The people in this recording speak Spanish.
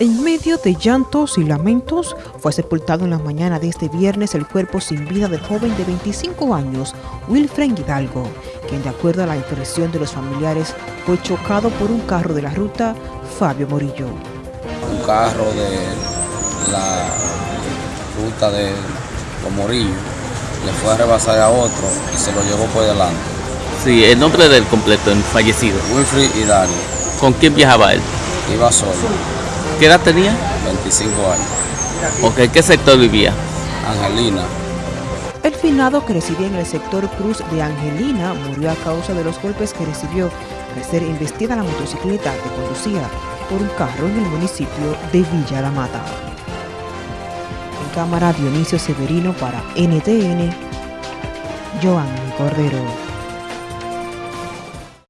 En medio de llantos y lamentos, fue sepultado en la mañana de este viernes el cuerpo sin vida del joven de 25 años, Wilfred Hidalgo, quien de acuerdo a la impresión de los familiares fue chocado por un carro de la ruta Fabio Morillo. Un carro de la ruta de Morillo le fue a rebasar a otro y se lo llevó por delante. Sí, el nombre del completo, el fallecido. Wilfred Hidalgo. ¿Con quién viajaba él? Iba solo. ¿Qué edad tenía? 25 años. Ok, ¿qué sector vivía? Angelina. El finado que residía en el sector Cruz de Angelina murió a causa de los golpes que recibió al ser investida la motocicleta que conducía por un carro en el municipio de Villa La Mata. En cámara Dionisio Severino para NTN, Joan Cordero.